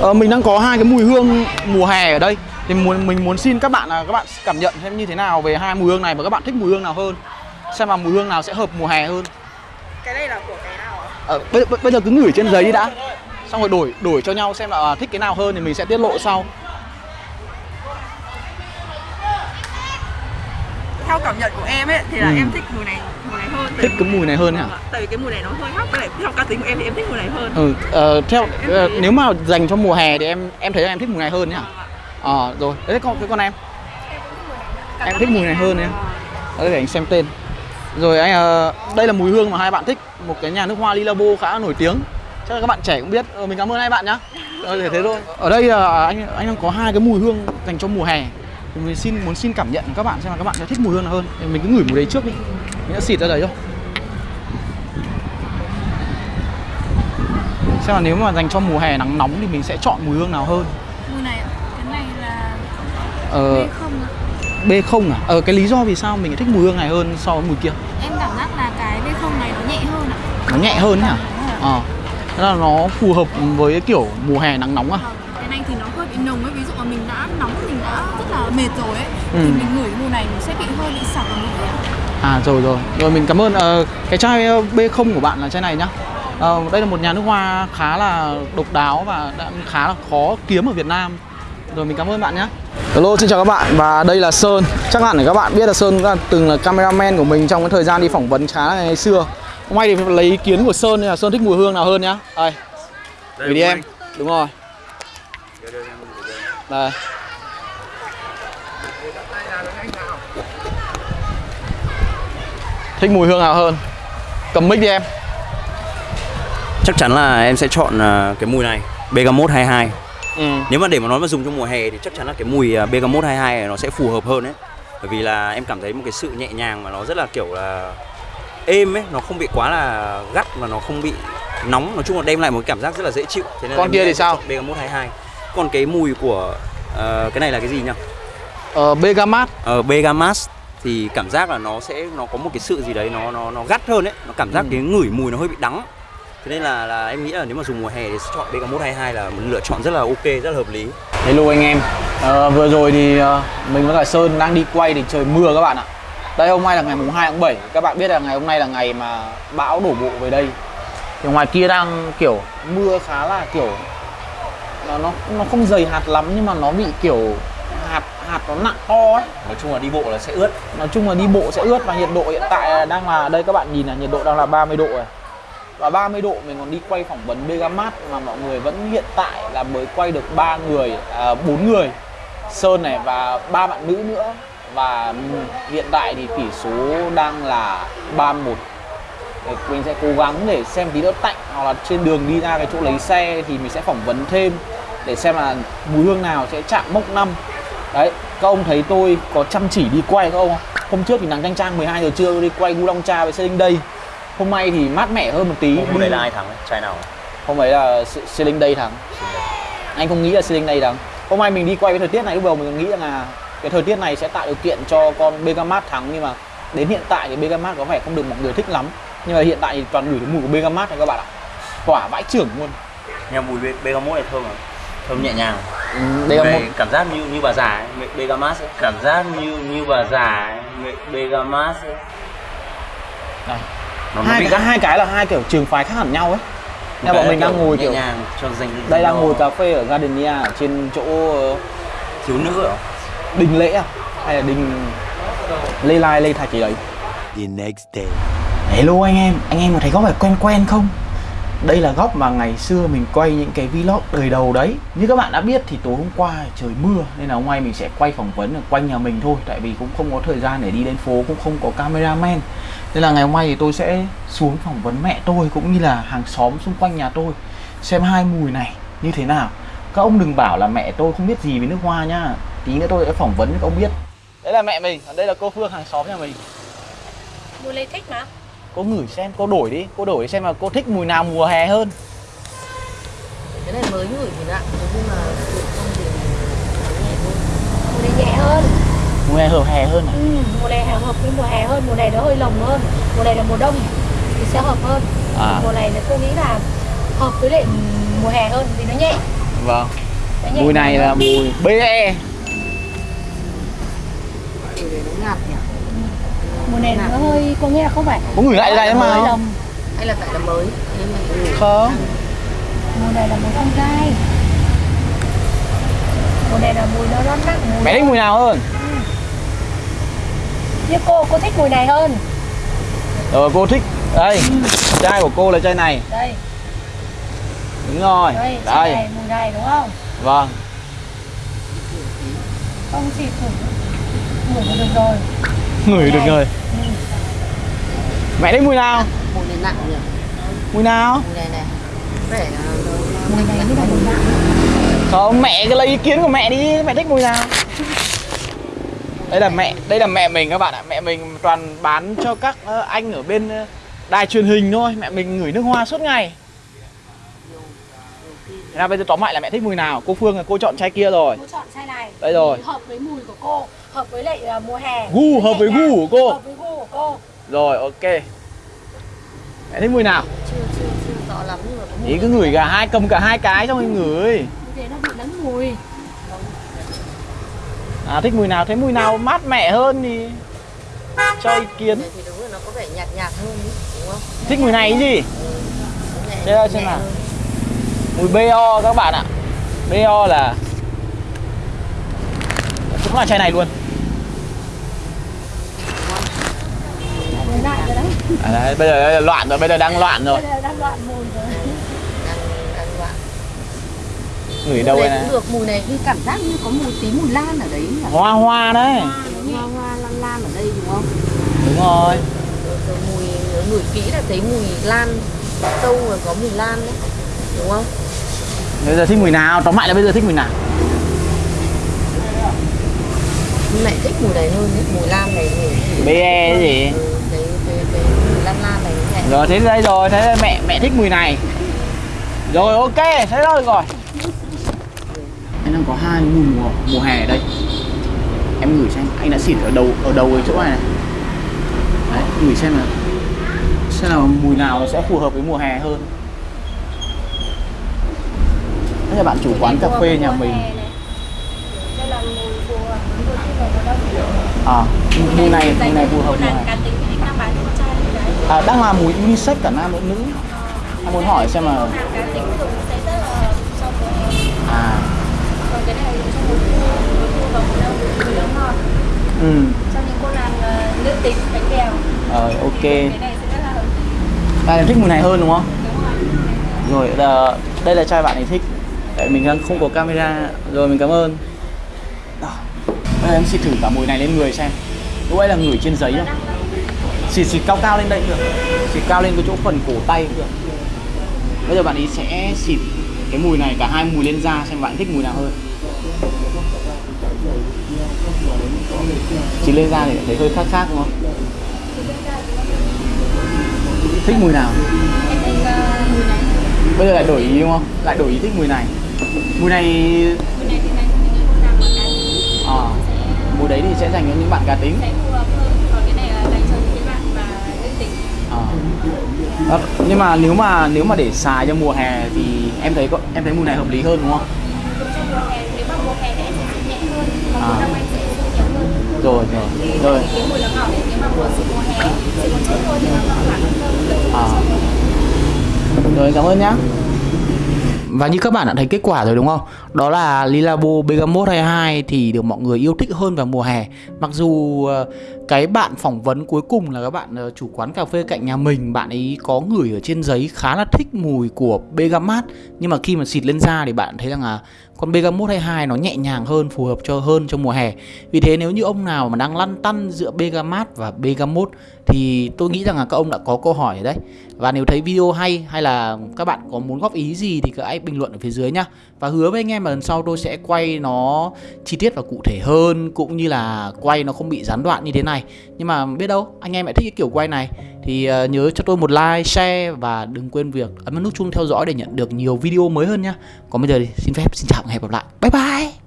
Ờ, mình đang có hai cái mùi hương mùa hè ở đây. Thì muốn mình muốn xin các bạn là các bạn cảm nhận xem như thế nào về hai mùi hương này và các bạn thích mùi hương nào hơn. Xem là mùi hương nào sẽ hợp mùa hè hơn. Cái này là của cái nào ạ? ờ, bây, bây- giờ cứ ngửi trên giấy đi đã. Xong rồi đổi đổi cho nhau xem là thích cái nào hơn thì mình sẽ tiết lộ sau Theo cảm nhận của em ấy thì là Ừ. em thích mùi này mùi này hơn. Thích cái mùi này hơn hả? Tại vì cái mùi này nó hơi hắc với lại theo cá tính của em thì em thích mùi này hơn. Ừ, ờ, theo ờ, nếu mà dành cho mùa hè thì em em thấy là em thích mùi này hơn nhá ờ rồi đấy con cái con em? Em thích mùi này hơn nhá Đấy, để anh xem tên. Rồi anh ờ, đây là mùi hương mà hai bạn thích một cái nhà nước hoa Lilabo khá nổi tiếng. Chắc là các bạn trẻ cũng biết ờ, mình cảm ơn hai bạn nhá. Ờ, thế thôi. Ở đây là anh anh đang có hai cái mùi hương dành cho mùa hè thì mình xin muốn xin cảm nhận các bạn xem là các bạn sẽ thích mùi hương nào hơn. Thì mình cứ ngửi mùi đấy trước đi. Mình đã xịt ra đấy thôi. Xem là nếu mà dành cho mùa hè nắng nóng thì mình sẽ chọn mùi hương nào hơn? Mùi này cái này là ờ, B không ạ. B không à? Ờ cái lý do vì sao mình lại thích mùi hương này hơn so với mùi kia? Em cảm giác là cái B không này nó nhẹ hơn ạ. nó nhẹ hơn nhỉ ờ thế là nó phù hợp với kiểu mùa hè nắng nóng à? Vâng, cái này thì nó hơi bị nồng ấy, ví dụ mà mình đã nóng mình đã rất là mệt rồi ấy Ừ. thì mình ngửi mùi này mình sẽ bị hơi bị sặc ở mũi à rồi rồi. Rồi mình cảm ơn ờ, cái chai ờ, B không của bạn là chai này nhá. Ờ, đây là một nhà nước hoa khá là độc đáo và đã khá là khó kiếm ở Việt Nam. Rồi mình cảm ơn bạn nhé Hello xin chào các bạn. Và đây là Sơn. Chắc hẳn là các bạn biết là Sơn là từng là cameraman của mình trong cái thời gian đi phỏng vấn khá là ngày xưa. Hôm nay thì lấy ý kiến của Sơn nên là Sơn thích mùi hương nào hơn nhá. Đây, gửi đi em. Đúng rồi Đây Thích mùi hương nào hơn? Cầm mic đi em. Chắc chắn là em sẽ chọn à, cái mùi này Bergamot 22 ừ. Nếu mà để mà nói mà dùng trong mùa hè thì chắc chắn là cái mùi à, Bergamot 22 này nó sẽ phù hợp hơn đấy Bởi vì là em cảm thấy một cái sự nhẹ nhàng mà nó rất là kiểu là êm ấy Nó không bị quá là gắt và nó không bị nóng. Nói chung là đem lại một cái cảm giác rất là dễ chịu. Thế nên Con kia thì sao? Bergamot 22 Còn cái mùi của ờ, cái này là cái gì nhỉ? Ờ, Begamat Ờ, Bergamat thì cảm giác là nó sẽ nó có một cái sự gì đấy nó nó nó gắt hơn ấy. Nó cảm giác Ừ. cái ngửi mùi nó hơi bị đắng. Thế nên là là em nghĩ là nếu mà dùng mùa hè thì chọn Bergamot 22 là một lựa chọn rất là ok rất là hợp lý. Hello anh em. Ờ, Vừa rồi thì ờ, mình với cả Sơn đang đi quay thì trời mưa các bạn ạ. Đây hôm nay là ngày mùng 2 tháng 7 Các bạn biết là ngày hôm nay là ngày mà bão đổ bộ về đây. Thì ngoài kia đang kiểu mưa khá là kiểu Nó nó, nó không dày hạt lắm nhưng mà nó bị kiểu hạt hạt nó nặng to ấy. Nói chung là đi bộ là sẽ ướt. Nói chung là đi bộ sẽ ướt và nhiệt độ hiện tại đang là đây các bạn nhìn là nhiệt độ đang là 30 độ rồi. Và 30 độ mình còn đi quay phỏng vấn Begamat mà mọi người vẫn hiện tại là mới quay được 3 người, à, 4 người. Sơn này và ba bạn nữ nữa. Và ừm, hiện tại thì tỷ số đang là 3-1 Để mình sẽ cố gắng để xem tí nữa. Tạnh hoặc là trên đường đi ra cái chỗ lấy xe thì mình sẽ phỏng vấn thêm để xem là mùi hương nào sẽ chạm mốc năm. Đấy các ông thấy tôi có chăm chỉ đi quay các ông không? Hôm trước thì nắng chang chang 12 giờ trưa đi quay Long Cha với Sailing Day hôm nay thì mát mẻ hơn một tí hôm nay là ai thắng trai nào? hôm ấy là Se- Sailing Day thắng. Anh không nghĩ là Sailing Day thắng. Hôm nay mình đi quay với thời tiết này lúc đầu mình nghĩ rằng là cái thời tiết này sẽ tạo điều kiện cho con Begamat thắng nhưng mà đến hiện tại thì Begamat có vẻ không được mọi người thích lắm. Nhưng mà hiện tại thì toàn gửi cái mùi của Begamat này các bạn ạ quả vãi trưởng luôn nhưng mùi Be- Bergamot này thơm à thơm nhẹ nhàng một cảm giác như như bà già ấy. Be- Bergamat ấy. cảm giác như như bà già ấy. Be- Bergamat ấy. Đây. nó, nó hai bị cái hai cái là hai kiểu trường phái khác hẳn nhau ấy Nên bọn mình đang ngồi kiểu nhàng cho dành đây đang ngồi cà phê ở Gardenia ở trên chỗ ờ, thiếu nữ à? đình lễ à hay là đình lê lai lê thạch gì đấy The next day. hello anh em anh em có thấy góc này quen quen không đây là góc mà ngày xưa mình quay những cái vlog đời đầu đấy. Như các bạn đã biết thì tối hôm qua trời mưa, nên là hôm nay mình sẽ quay phỏng vấn ở quanh nhà mình thôi, tại vì cũng không có thời gian để đi đến phố, cũng không có cameraman. Nên là ngày hôm nay thì tôi sẽ xuống phỏng vấn mẹ tôi, cũng như là hàng xóm xung quanh nhà tôi, xem hai mùi này như thế nào. Các ông đừng bảo là mẹ tôi không biết gì về nước hoa nhá. Tí nữa tôi sẽ phỏng vấn cho các ông biết. Đấy là mẹ mình đây là cô phương, hàng xóm nhà mình. Mùi lấy thích mà cô ngửi xem cô đổi đi cô đổi xem là cô thích mùi nào mùa hè hơn. Cái này mới ngửi thì lạ nhưng mà không thì mùa này nhẹ hơn. Mùa hè hợp hè hơn à? Ừ, mùa này hợp với mùa hè hơn mùa này nó hơi lồng hơn. Mùa này là mùa đông thì sẽ hợp hơn. À. mùa này là tôi nghĩ là hợp với lại mùa hè hơn vì nó nhẹ. Vâng. Nhẹ mùi này là mùi BE mùi này nó ngạt nhỉ Mùa này nó hơi có nghĩa là không phải? Có ngửi lại đây mà không? hay là tại là mới? Không. Mùa này là mùi con gai. Mùa này là mùi nó nó nặng mùi mẹ thích mùi nào hơn? Như cô, cô thích mùi này hơn. Rồi cô thích. Đây chai của cô là chai này. Đây, đúng rồi. Đây, chai đây. này, mùi này đúng không? vâng. Không chỉ thử Mùi là được rồi ngửi được rồi. mẹ thích mùi nào? Mùi này nặng nhỉ? Mùi nào? Mùi này này. Vẻ là Mùi này mới là mùi nặng không mẹ cứ lấy ý kiến của mẹ đi. Mẹ thích mùi nào? Đây là mẹ đây là mẹ mình các bạn ạ. Mẹ mình toàn bán cho các ờ, anh ở bên ờ, đài truyền hình thôi. Mẹ mình ngửi nước hoa suốt ngày. Thế nào bây giờ tóm lại là mẹ thích mùi nào? Cô Phương là cô chọn chai kia rồi. Cô chọn chai này. Đây rồi. Hợp với mùi của cô Hợp với lại uh, mùa hè. Gu, hợp với gu của cô. Hợp với gu của cô. Rồi ok. Mẹ thích mùi nào? Chưa chưa chưa rõ lắm nhưng mà có mùi ý cứ ngửi cả hai cầm cả hai cái xong rồi ngửi. Như thế nó bị lẫn mùi. À thích mùi nào? Thấy mùi nào mát mẻ hơn thì cho ý kiến. Thì đúng là nó có vẻ nhạt nhạt hơn ý, đúng không? Thích mùi này cái gì? Đây xem nhẹ nào. hơn. mùi BO các bạn ạ. BO là cũng là chai này luôn Mùi lại rồi đấy à đấy, bây giờ là loạn rồi bây giờ đang loạn rồi. Bây giờ đang loạn mùi rồi. Đang đang loạn ngửi đâu mùi đây này cũng được mùi này như cảm giác như có mùi tí mùi lan ở đấy nhỉ? Hoa hoa đấy. Hoa hoa lan lan ở đây đúng không? Đúng rồi. Rồi, rồi mùi ngửi kỹ là thấy mùi lan sâu rồi có mùi lan đấy đúng không? Bây giờ thích mùi nào? Tóm lại là bây giờ thích mùi nào? Mẹ thích mùi này hơn đấy mùi lan này ngửi BE cái gì? ừ, rồi thế đây rồi thế mẹ mẹ thích mùi này. Rồi ok thế rồi rồi. Anh đang có hai mùi mùa, mùa hè ở đây. Em ngửi xem anh đã xịt ở đầu ở đầu cái chỗ này này. Đấy ngửi xem là xem là mùi nào sẽ phù hợp với mùa hè hơn. Đây là bạn chủ quán cà phê nhà mình. Đây à mùi này mùi này phù hợp mùa hè à, đang làm mùi unisex cả nam lẫn nữ. Anh muốn hỏi xem là hè à. Ừ. Cho những cô nàng ờ, nữ tính bánh bèo rồi ok. Cái này sẽ rất là hợp lý. Đây em thích mùi này hơn đúng không? Đúng rồi. Rồi là, đây là chai bạn ấy thích. Tại mình đang không có camera. Rồi mình cảm ơn. Bây giờ em xịt thử cả mùi này lên người xem. Lúc ấy là ngửi trên giấy thôi Xịt xịt cao cao lên đây được Xịt cao lên cái chỗ phần cổ tay được Bây giờ bạn ấy sẽ xịt cái mùi này cả hai mùi lên da xem bạn thích mùi nào hơn Xịt lên da thì thấy hơi khác khác đúng không? Thích mùi nào? Bây giờ lại đổi ý đúng không? Lại đổi ý thích mùi này Mùi này à, Mùi đấy thì sẽ dành cho những bạn cá tính sẽ phù hợp hơn Còn cái này là dành cho những bạn mà nữ tính à. Đó, Nhưng mà nếu mà nếu mà để xài cho mùa hè thì em thấy có em thấy mùi này hợp lý hơn đúng không? Dùng trong mùa hè, nếu mà mùa hè thì em sẽ dùng nhẹ hơn Còn À. mùa hơn Rồi rồi rồi mùa mùa À. Rồi cảm ơn nhá và như các bạn đã thấy kết quả rồi đúng không? Đó là Lilabo Bergamot 22 thì được mọi người yêu thích hơn vào mùa hè. Mặc dù ờ, cái bạn phỏng vấn cuối cùng là các bạn ờ, chủ quán cà phê cạnh nhà mình, bạn ấy có gửi ở trên giấy khá là thích mùi của bergamot nhưng mà khi mà xịt lên da thì bạn thấy rằng là con Bergamot 22 nó nhẹ nhàng hơn, phù hợp cho hơn trong mùa hè. Vì thế nếu như ông nào mà đang lăn tăn giữa bergamot và Bergamot thì tôi nghĩ rằng là các ông đã có câu hỏi ở đấy. Và nếu thấy video hay hay là các bạn có muốn góp ý gì thì các hãy bình luận ở phía dưới nhá. Và hứa với anh em là lần sau tôi sẽ quay nó chi tiết và cụ thể hơn cũng như là quay nó không bị gián đoạn như thế này. Nhưng mà biết đâu anh em lại thích cái kiểu quay này thì ờ, nhớ cho tôi một like, share và đừng quên việc ấn vào nút chuông theo dõi để nhận được nhiều video mới hơn nhá. Còn bây giờ thì xin phép xin chào và hẹn gặp lại. Bye bye.